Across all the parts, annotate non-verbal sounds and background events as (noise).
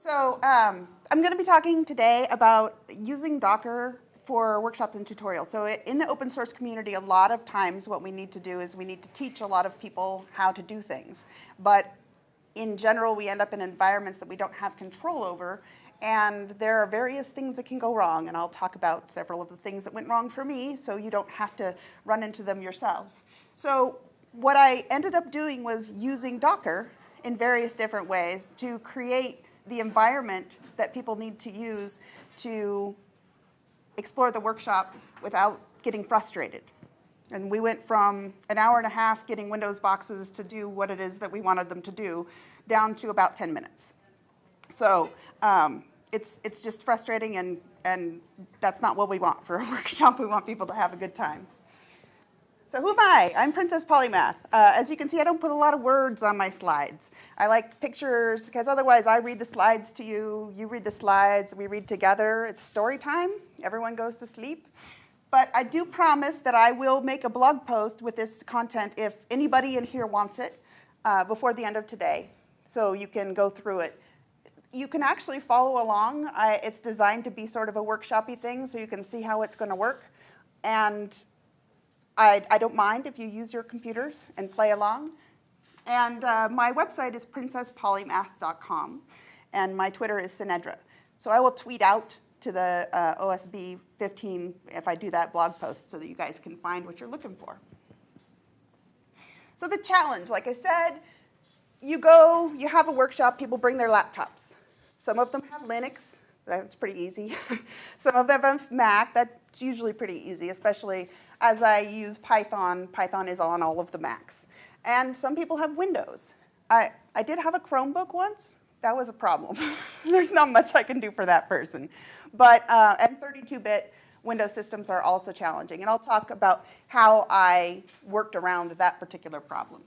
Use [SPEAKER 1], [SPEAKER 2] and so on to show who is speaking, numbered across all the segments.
[SPEAKER 1] So um, I'm going to be talking today about using Docker for workshops and tutorials. So in the open source community, a lot of times what we need to do is we need to teach a lot of people how to do things. But in general, we end up in environments that we don't have control over. And there are various things that can go wrong. And I'll talk about several of the things that went wrong for me so you don't have to run into them yourselves. So what I ended up doing was using Docker in various different ways to create the environment that people need to use to explore the workshop without getting frustrated. And we went from an hour and a half getting Windows boxes to do what it is that we wanted them to do down to about 10 minutes. So um, it's, it's just frustrating and, and that's not what we want for a (laughs) workshop. We want people to have a good time. So who am I? I'm Princess Polymath. Uh, as you can see, I don't put a lot of words on my slides. I like pictures because otherwise I read the slides to you, you read the slides, we read together. It's story time. Everyone goes to sleep. But I do promise that I will make a blog post with this content if anybody in here wants it uh, before the end of today. So you can go through it. You can actually follow along. I, it's designed to be sort of a workshopy thing so you can see how it's going to work. And I, I, don't mind if you use your computers and play along. And uh, my website is princesspolymath.com, and my Twitter is Synedra. So I will tweet out to the uh, OSB 15 if I do that blog post so that you guys can find what you're looking for. So the challenge, like I said, you go, you have a workshop, people bring their laptops. Some of them have Linux, that's pretty easy. (laughs) Some of them have Mac, that's usually pretty easy, especially as I use Python, Python is on all of the Macs. And some people have Windows. I, I did have a Chromebook once. That was a problem. (laughs) There's not much I can do for that person. But, uh, and 32-bit Windows systems are also challenging. And I'll talk about how I worked around that particular problem.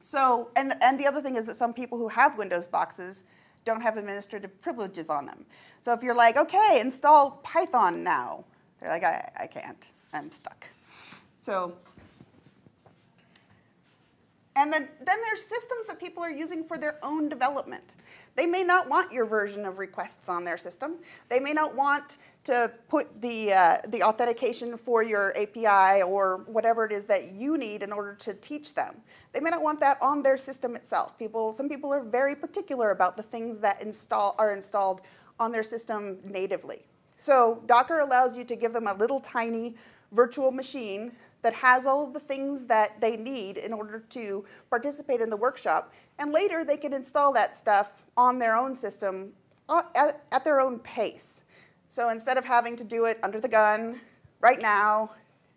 [SPEAKER 1] So, and, and the other thing is that some people who have Windows boxes don't have administrative privileges on them. So if you're like, okay, install Python now, they're like, I, I can't. I'm stuck. So, and then, then there's systems that people are using for their own development. They may not want your version of requests on their system. They may not want to put the, uh, the authentication for your API or whatever it is that you need in order to teach them. They may not want that on their system itself. People, some people are very particular about the things that install, are installed on their system natively. So Docker allows you to give them a little tiny virtual machine that has all of the things that they need in order to participate in the workshop. And later they can install that stuff on their own system uh, at, at their own pace. So instead of having to do it under the gun, right now,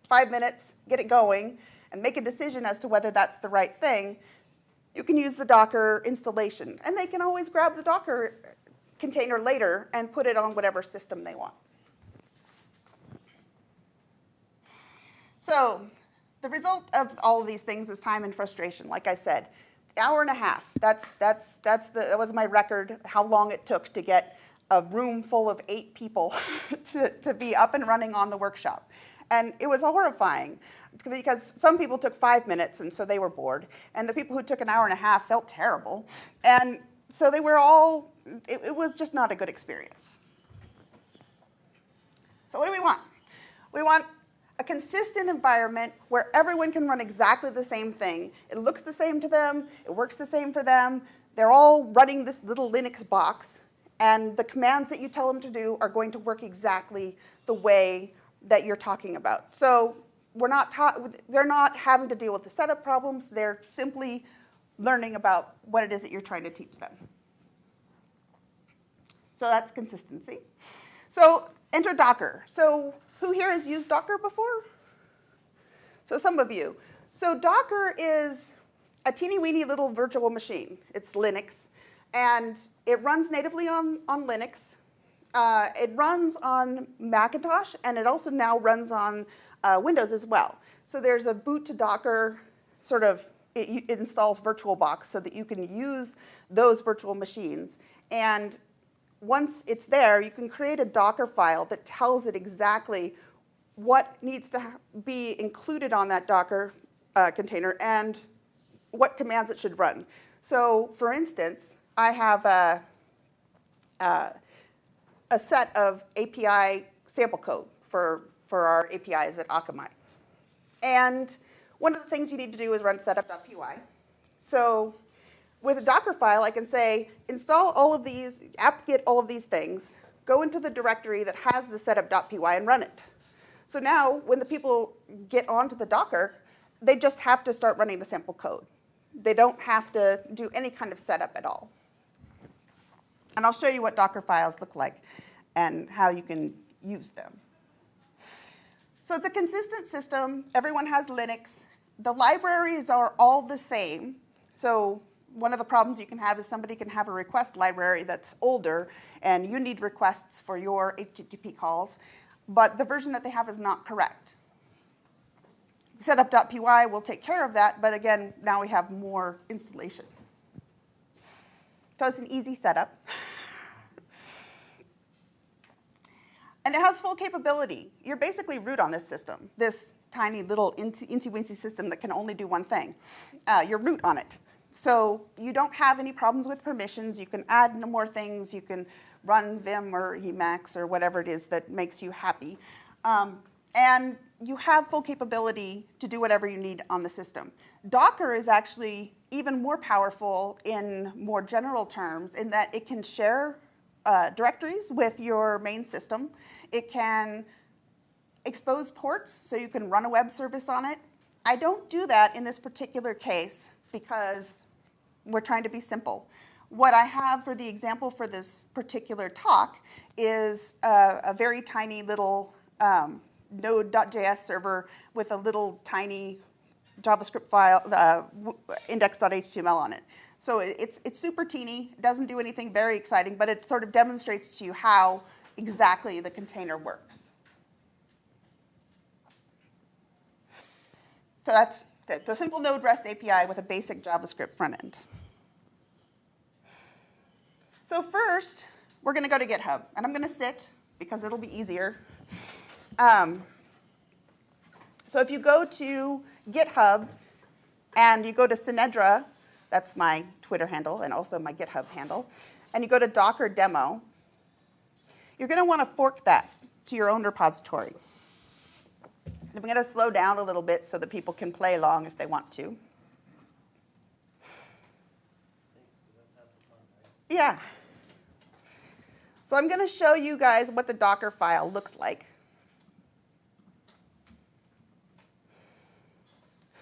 [SPEAKER 1] five minutes, get it going, and make a decision as to whether that's the right thing, you can use the Docker installation. And they can always grab the Docker container later and put it on whatever system they want. So the result of all of these things is time and frustration, like I said. Hour and a half, that's, that's, that's the, that was my record, how long it took to get a room full of eight people (laughs) to, to be up and running on the workshop. And it was horrifying because some people took five minutes and so they were bored. And the people who took an hour and a half felt terrible. And so they were all, it, it was just not a good experience. So what do we want? We want a consistent environment where everyone can run exactly the same thing. It looks the same to them, it works the same for them, they're all running this little Linux box, and the commands that you tell them to do are going to work exactly the way that you're talking about. So we're not they're not having to deal with the setup problems, they're simply learning about what it is that you're trying to teach them. So that's consistency. So enter Docker. So who here has used Docker before? So some of you. So Docker is a teeny weeny little virtual machine. It's Linux, and it runs natively on, on Linux. Uh, it runs on Macintosh, and it also now runs on uh, Windows as well. So there's a boot to Docker sort of, it, it installs VirtualBox so that you can use those virtual machines. And once it's there, you can create a Docker file that tells it exactly what needs to be included on that Docker uh, container and what commands it should run. So for instance, I have a, uh, a set of API sample code for, for our APIs at Akamai. And one of the things you need to do is run setup.py. So with a Docker file, I can say, install all of these, apt-get all of these things, go into the directory that has the setup.py and run it. So now, when the people get onto the Docker, they just have to start running the sample code. They don't have to do any kind of setup at all. And I'll show you what Docker files look like and how you can use them. So it's a consistent system. Everyone has Linux. The libraries are all the same. So one of the problems you can have is somebody can have a request library that's older, and you need requests for your HTTP calls, but the version that they have is not correct. Setup.py will take care of that, but again, now we have more installation. So it's an easy setup. And it has full capability. You're basically root on this system, this tiny little incy-wincy system that can only do one thing. Uh, you're root on it. So you don't have any problems with permissions. You can add no more things. You can run Vim or Emacs or whatever it is that makes you happy. Um, and you have full capability to do whatever you need on the system. Docker is actually even more powerful in more general terms in that it can share uh, directories with your main system. It can expose ports so you can run a web service on it. I don't do that in this particular case because we're trying to be simple. What I have for the example for this particular talk is a, a very tiny little um, node.js server with a little tiny JavaScript file, uh, index.html on it. So it's, it's super teeny, it doesn't do anything very exciting, but it sort of demonstrates to you how exactly the container works. So that's the simple Node REST API with a basic JavaScript front end. So first, we're going to go to GitHub, and I'm going to sit because it'll be easier. Um, so if you go to GitHub and you go to Synedra, that's my Twitter handle and also my GitHub handle, and you go to Docker demo, you're going to want to fork that to your own repository. And I'm going to slow down a little bit so that people can play along if they want to. Yeah. So I'm going to show you guys what the Docker file looks like.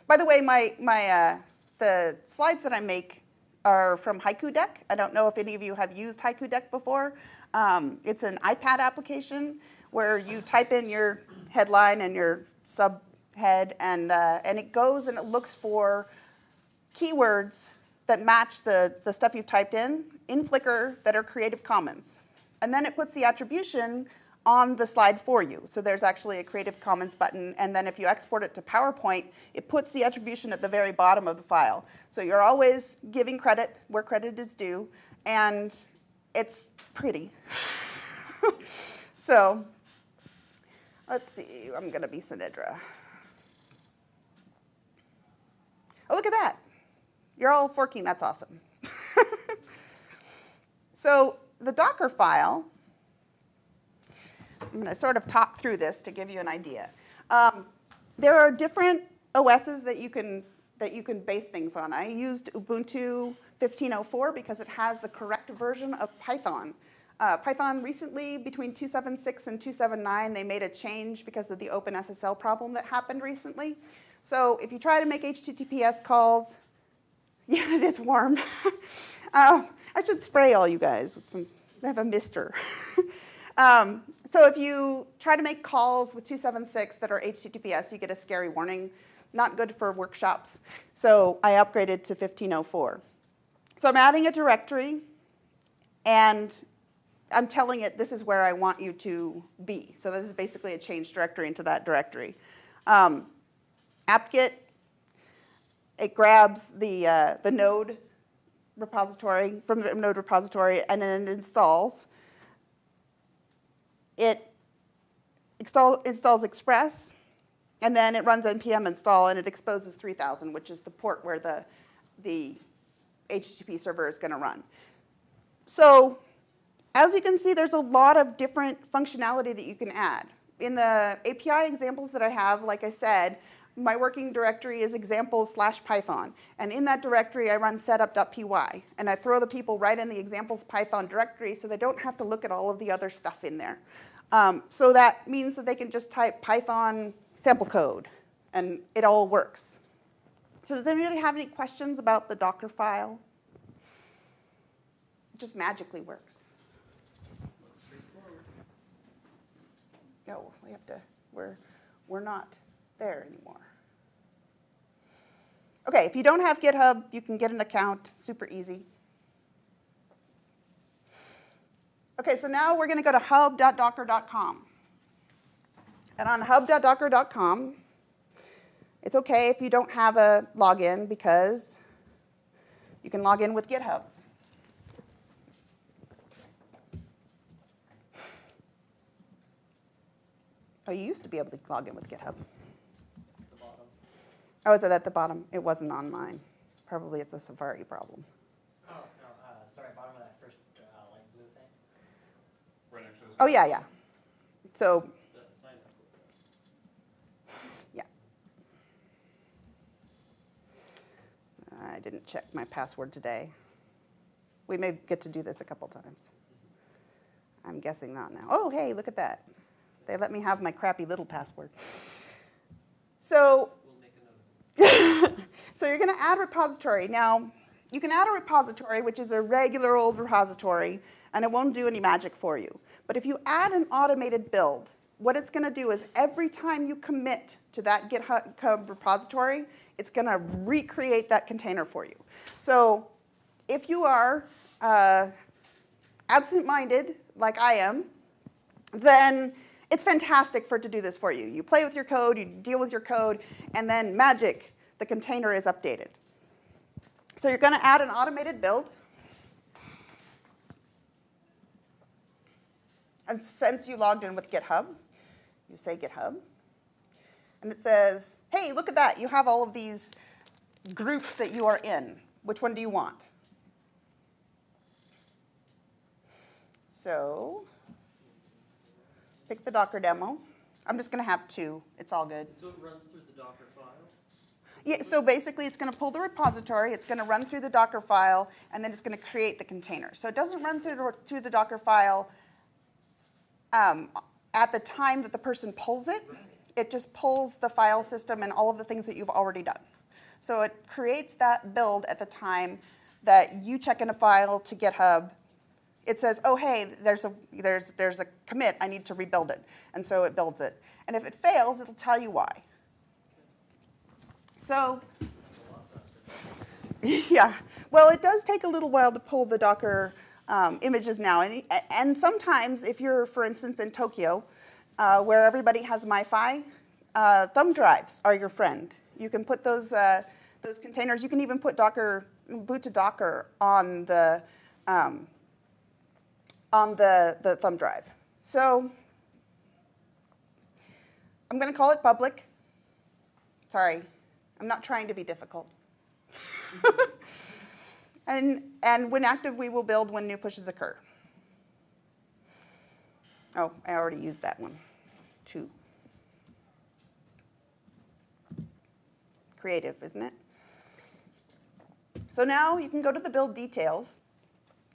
[SPEAKER 1] By the way, my, my, uh, the slides that I make are from Haiku Deck. I don't know if any of you have used Haiku Deck before. Um, it's an iPad application where you type in your headline and your subhead, and, uh, and it goes and it looks for keywords that match the, the stuff you've typed in in Flickr that are Creative Commons. And then it puts the attribution on the slide for you. So there's actually a Creative Commons button, and then if you export it to PowerPoint, it puts the attribution at the very bottom of the file. So you're always giving credit where credit is due, and it's pretty. (laughs) so let's see, I'm gonna be Synedra. Oh, look at that. You're all forking, that's awesome. (laughs) so the Docker file I'm going to sort of talk through this to give you an idea. Um, there are different OSs that you can that you can base things on. I used Ubuntu 15.04 because it has the correct version of Python. Uh, Python recently, between 2.7.6 and 2.7.9, they made a change because of the OpenSSL problem that happened recently. So if you try to make HTTPS calls, (laughs) yeah, it is warm. uh, (laughs) I should spray all you guys with some, I have a mister. (laughs) um, so if you try to make calls with 276 that are HTTPS, you get a scary warning. Not good for workshops. So I upgraded to 1504. So I'm adding a directory, and I'm telling it this is where I want you to be. So this is basically a change directory into that directory. Um, apt-get, it grabs the, uh, the node repository from the node repository and then it installs it install, installs Express, and then it runs npm install, and it exposes 3000, which is the port where the, the HTTP server is going to run. So as you can see, there's a lot of different functionality that you can add. In the API examples that I have, like I said, my working directory is examples slash Python. And in that directory, I run setup.py. And I throw the people right in the examples Python directory so they don't have to look at all of the other stuff in there. Um, so that means that they can just type Python sample code, and it all works. So does anybody have any questions about the Docker file? It just magically works. No, we have to, we're, we're not there anymore. Okay, if you don't have GitHub, you can get an account, super easy. Okay, so now we're going to go to hub.docker.com. And on hub.docker.com, it's okay if you don't have a login because you can log in with GitHub. Oh, you used to be able to log in with GitHub.
[SPEAKER 2] The bottom.
[SPEAKER 1] Oh, is it at the bottom? It wasn't on mine. Probably it's a Safari problem.
[SPEAKER 2] Oh, no, uh, sorry, bottom of that first, uh, light blue thing,
[SPEAKER 3] Right next to.
[SPEAKER 1] Oh, yeah, yeah. So,
[SPEAKER 2] the sign up.
[SPEAKER 1] yeah. I didn't check my password today. We may get to do this a couple times. I'm guessing not now. Oh, hey, look at that. They let me have my crappy little password. So,
[SPEAKER 2] We'll make a note of it. (laughs)
[SPEAKER 1] so you're going to add repository. Now, you can add a repository, which is a regular old repository, and it won't do any magic for you. But if you add an automated build, what it's going to do is every time you commit to that GitHub repository, it's going to recreate that container for you. So if you are uh, absent-minded, like I am, then it's fantastic for it to do this for you. You play with your code, you deal with your code, and then magic, the container is updated. So you're going to add an automated build. And since you logged in with GitHub, you say GitHub. And it says, hey, look at that. You have all of these groups that you are in. Which one do you want? So pick the Docker demo. I'm just going to have two. It's all good.
[SPEAKER 2] So it runs through the Docker file?
[SPEAKER 1] Yeah, so basically it's going to pull the repository, it's going to run through the Docker file, and then it's going to create the container. So it doesn't run through the, through the Docker file um, at the time that the person pulls it. It just pulls the file system and all of the things that you've already done. So it creates that build at the time that you check in a file to GitHub. It says, oh, hey, there's a, there's, there's a commit, I need to rebuild it. And so it builds it. And if it fails, it'll tell you why. So (laughs) yeah, well, it does take a little while to pull the Docker um, images now. And, and sometimes if you're, for instance, in Tokyo, uh, where everybody has MiFi, uh, thumb drives are your friend. You can put those, uh, those containers, you can even put Docker, boot to Docker on the, um, on the, the thumb drive. So I'm going to call it public. Sorry, I'm not trying to be difficult. (laughs) and, and when active, we will build when new pushes occur. Oh, I already used that one. Two. Creative, isn't it? So now you can go to the build details,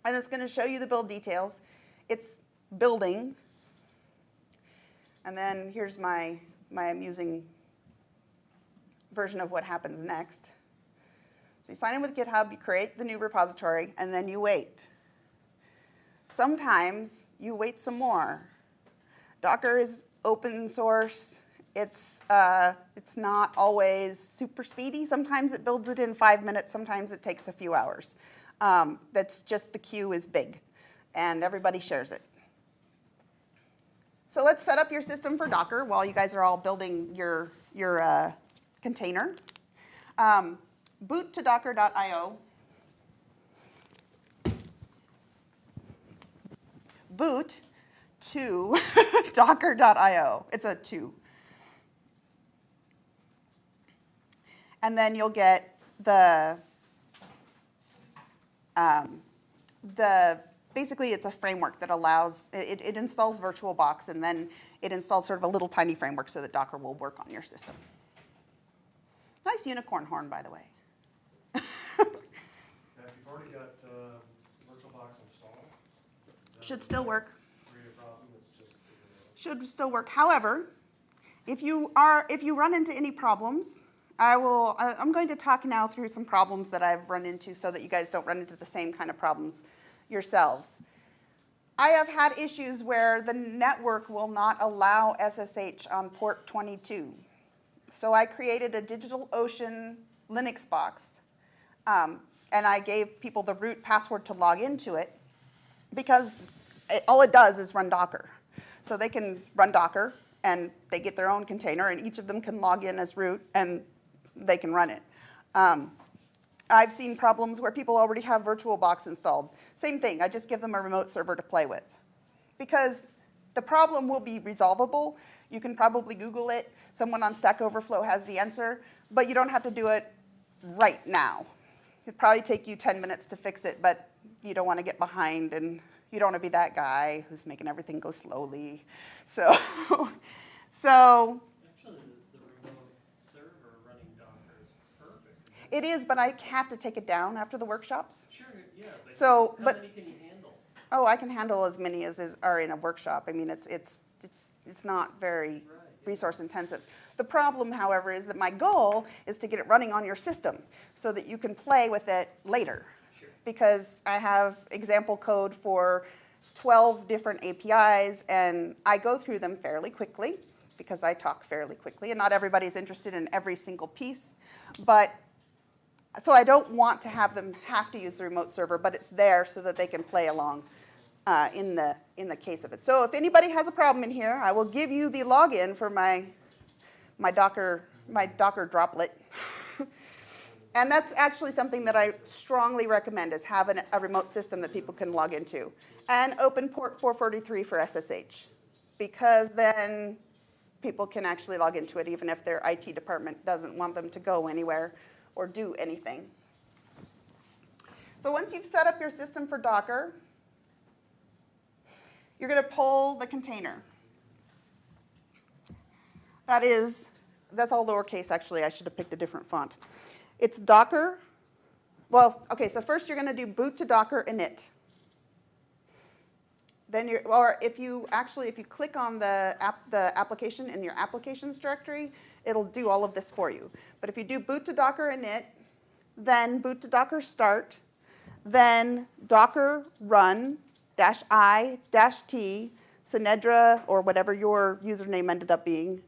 [SPEAKER 1] and it's going to show you the build details. It's building, and then here's my, my amusing version of what happens next. So you sign in with GitHub, you create the new repository, and then you wait. Sometimes you wait some more. Docker is open source. It's, uh, it's not always super speedy. Sometimes it builds it in five minutes. Sometimes it takes a few hours. Um, that's just the queue is big, and everybody shares it. So let's set up your system for Docker while you guys are all building your, your uh, container. Um, boot to docker.io. Boot to (laughs) docker.io. It's a two. And then you'll get the, um, the basically it's a framework that allows, it, it installs VirtualBox and then it installs sort of a little tiny framework so that Docker will work on your system. Nice unicorn horn, by the way.
[SPEAKER 4] If you've already got uh, VirtualBox installed.
[SPEAKER 1] Should still work.
[SPEAKER 4] Create a problem, it's just figuring it out.
[SPEAKER 1] should still work. However, if you are, if you run into any problems, I will, I'm going to talk now through some problems that I've run into so that you guys don't run into the same kind of problems yourselves. I have had issues where the network will not allow SSH on port 22. So I created a DigitalOcean Linux box, um, and I gave people the root password to log into it because it, all it does is run Docker. So they can run Docker and they get their own container and each of them can log in as root and they can run it. Um, I've seen problems where people already have VirtualBox installed. Same thing, I just give them a remote server to play with. Because the problem will be resolvable. You can probably Google it. Someone on Stack Overflow has the answer, but you don't have to do it right now. It'd probably take you 10 minutes to fix it, but you don't want to get behind and you don't want to be that guy who's making everything go slowly. So, (laughs) so
[SPEAKER 5] Actually, the, the remote server running Docker is perfect.
[SPEAKER 1] It is, but I have to take it down after the workshops.
[SPEAKER 5] Sure, yeah, but
[SPEAKER 1] So,
[SPEAKER 5] how
[SPEAKER 1] but-
[SPEAKER 5] many can you handle?
[SPEAKER 1] Oh, I can handle as many as is, are in a workshop. I mean, it's, it's, it's, it's not very
[SPEAKER 5] Right.
[SPEAKER 1] resource intensive. The problem, however, is that my goal is to get it running on your system so that you can play with it later.
[SPEAKER 5] Sure.
[SPEAKER 1] Because I have example code for 12 different APIs and I go through them fairly quickly because I talk fairly quickly and not everybody's interested in every single piece. But so I don't want to have them have to use the remote server, but it's there so that they can play along uh, in the in the case of it. So if anybody has a problem in here, I will give you the login for my my Docker my Docker droplet. (laughs) and that's actually something that I strongly recommend is have an, a remote system that people can log into. And open port 443 for SSH. Because then people can actually log into it even if their IT department doesn't want them to go anywhere or do anything. So once you've set up your system for Docker, you're going to pull the container. That is, that's all lowercase actually. I should have picked a different font. It's Docker. Well, okay, so first you're going to do boot to Docker init. Then you're, or if you actually, if you click on the app, the application in your applications directory, it'll do all of this for you. But if you do boot to Docker init, then boot to Docker start, then Docker run dash i dash t Synedra or whatever your username ended up being,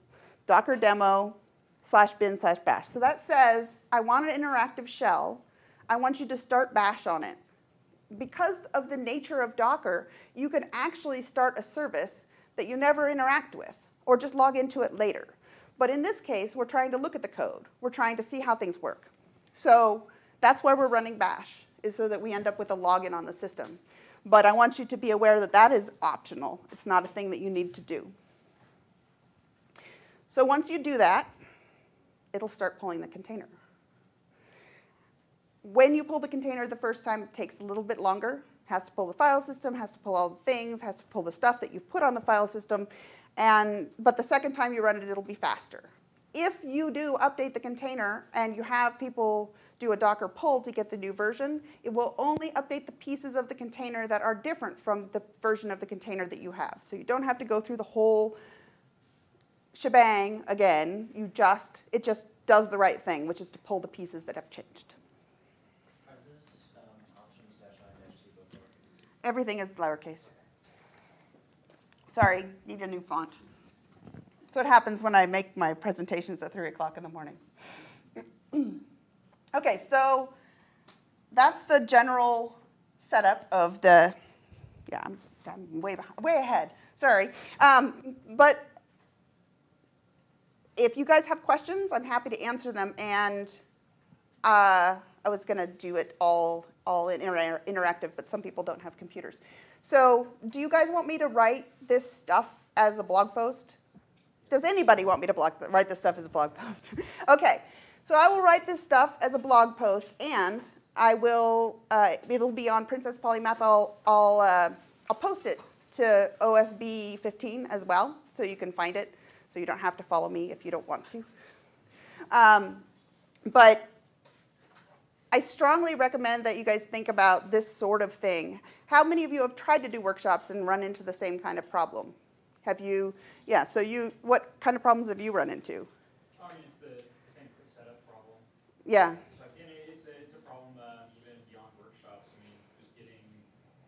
[SPEAKER 1] Docker demo slash bin slash bash. So that says I want an interactive shell. I want you to start bash on it. Because of the nature of Docker, you can actually start a service that you never interact with or just log into it later. But in this case, we're trying to look at the code. We're trying to see how things work. So that's why we're running bash, is so that we end up with a login on the system. But I want you to be aware that that is optional. It's not a thing that you need to do. So once you do that, it'll start pulling the container. When you pull the container the first time, it takes a little bit longer. Has to pull the file system, has to pull all the things, has to pull the stuff that you've put on the file system. And, but the second time you run it, it'll be faster. If you do update the container and you have people do a Docker pull to get the new version, it will only update the pieces of the container that are different from the version of the container that you have. So you don't have to go through the whole shebang again. You just, it just does the right thing, which is to pull the pieces that have changed.
[SPEAKER 2] Are those um, options dash I dash T both lowercase?
[SPEAKER 1] Everything is lowercase. Sorry, need a new font. That's what happens when I make my presentations at 3 o'clock in the morning. (clears throat) okay, so that's the general setup of the, yeah, I'm, I'm way, behind, way ahead, sorry. Um, but if you guys have questions, I'm happy to answer them. And uh, I was going to do it all, all in inter interactive, but some people don't have computers. So do you guys want me to write this stuff as a blog post? Does anybody want me to blog, write this stuff as a blog (laughs) post? okay, so I will write this stuff as a blog post, and I will, uh, it'll be on Princess Polymath. I'll, I'll, uh, I'll post it to OSB 15 as well, so you can find it, so you don't have to follow me if you don't want to. Um, but I strongly recommend that you guys think about this sort of thing. How many of you have tried to do workshops and run into the same kind of problem? Have you, yeah, so you, what kind of problems have you run into?
[SPEAKER 2] I mean, it's the, it's the same setup problem.
[SPEAKER 1] Yeah,
[SPEAKER 2] So, and it- it's a, it's a problem, uh, even beyond workshops, I mean, just getting,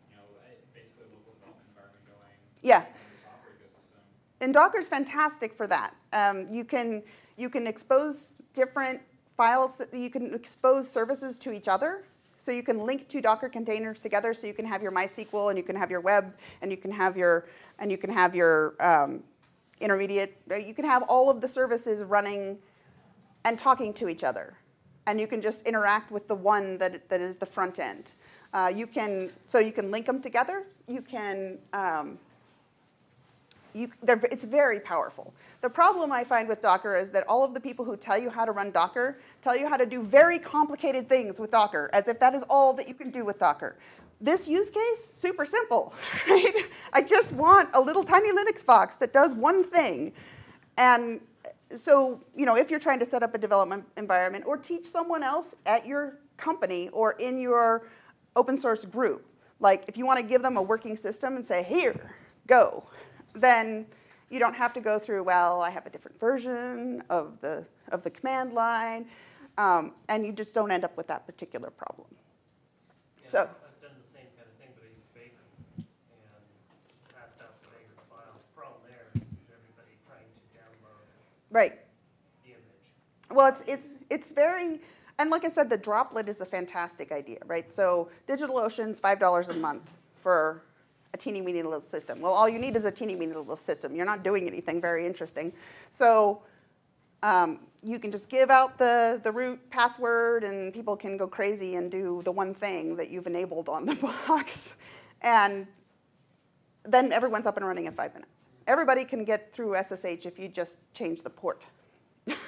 [SPEAKER 2] you know, basically a local development environment going.
[SPEAKER 1] Yeah.
[SPEAKER 2] in the software
[SPEAKER 1] and Docker's fantastic for that. Um, you can you can expose different files. You can expose services to each other. So you can link two Docker containers together. So you can have your MySQL and you can have your web and you can have your and you can have your um, intermediate. You can have all of the services running and talking to each other, and you can just interact with the one that that is the front end. Uh, you can so you can link them together. You can um, you, it's very powerful. The problem I find with Docker is that all of the people who tell you how to run Docker tell you how to do very complicated things with Docker, as if that is all that you can do with Docker. This use case, super simple, (laughs) right? I just want a little tiny Linux box that does one thing. And so, you know, if you're trying to set up a development environment or teach someone else at your company or in your open source group, like if you want to give them a working system and say, here, go, then you don't have to go through, well, I have a different version of the, of the command line, um, and you just don't end up with that particular problem.
[SPEAKER 5] Yeah,
[SPEAKER 1] So-
[SPEAKER 5] I've done the same kind of thing, but I used Bacon and passed out the file. The Problem there is everybody trying to download
[SPEAKER 1] Right.
[SPEAKER 5] the image.
[SPEAKER 1] Well, it's, it's, it's very, and like I said, the droplet is a fantastic idea, right? So DigitalOcean's $5 a month for a teeny weeny little system. Well, all you need is a teeny weeny little system. You're not doing anything very interesting. So um, you can just give out the, the root password and people can go crazy and do the one thing that you've enabled on the (laughs) box. And then everyone's up and running in five minutes. Everybody can get through SSH if you just change the port. (laughs) and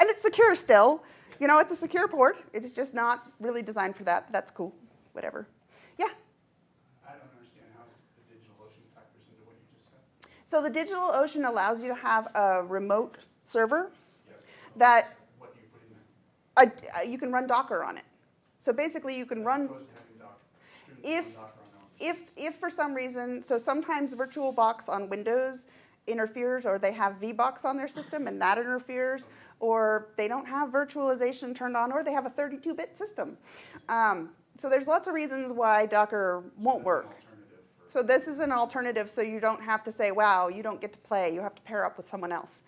[SPEAKER 1] it's secure still. You know, it's a secure port. It's just not really designed for that. That's cool. Whatever. Yeah.
[SPEAKER 6] I don't understand how the DigitalOcean factors into what you just said.
[SPEAKER 1] So the DigitalOcean allows you to have a remote server
[SPEAKER 6] Yes.
[SPEAKER 1] that
[SPEAKER 6] What do you put in there?
[SPEAKER 1] uh, you can run Docker on it. So basically, you can
[SPEAKER 6] As
[SPEAKER 1] run.
[SPEAKER 6] opposed to having Docker,
[SPEAKER 1] If-
[SPEAKER 6] from Docker on their own.
[SPEAKER 1] If, if for some reason, so sometimes VirtualBox on Windows interferes, or they have VBox on their system and that interferes, or they don't have virtualization turned on, or they have a 32-bit system. Um, so there's lots of reasons why Docker won't work. So this is an alternative, so you don't have to say, wow, you don't get to play, you have to pair up with someone else,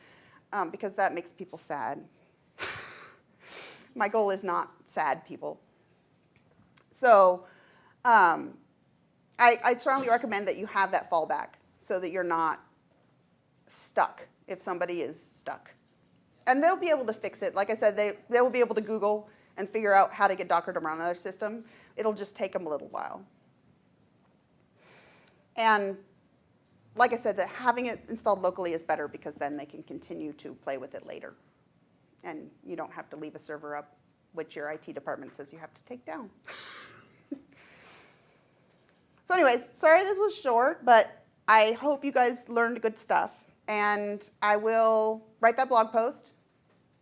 [SPEAKER 1] um, because that makes people sad. (sighs) My goal is not sad people. So um, I, I strongly recommend that you have that fallback so that you're not stuck if somebody is stuck. And they'll be able to fix it. Like I said, they, they will be able to Google and figure out how to get Docker to run on their system. It'll just take them a little while. And like I said, that having it installed locally is better because then they can continue to play with it later. And you don't have to leave a server up, which your IT department says you have to take down. so anyways, sorry this was short, but I hope you guys learned good stuff. And I will write that blog post,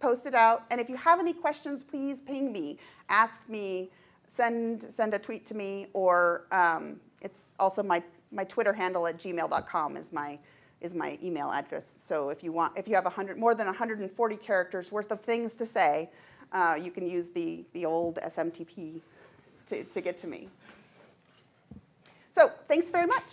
[SPEAKER 1] post it out. And if you have any questions, please ping me, ask me, send, send a tweet to me, or um, it's also my, my Twitter handle at gmail.com is my, is my email address. So if you want, if you have 100, more than 140 characters worth of things to say, uh, you can use the, the old SMTP to, to get to me. So thanks very much.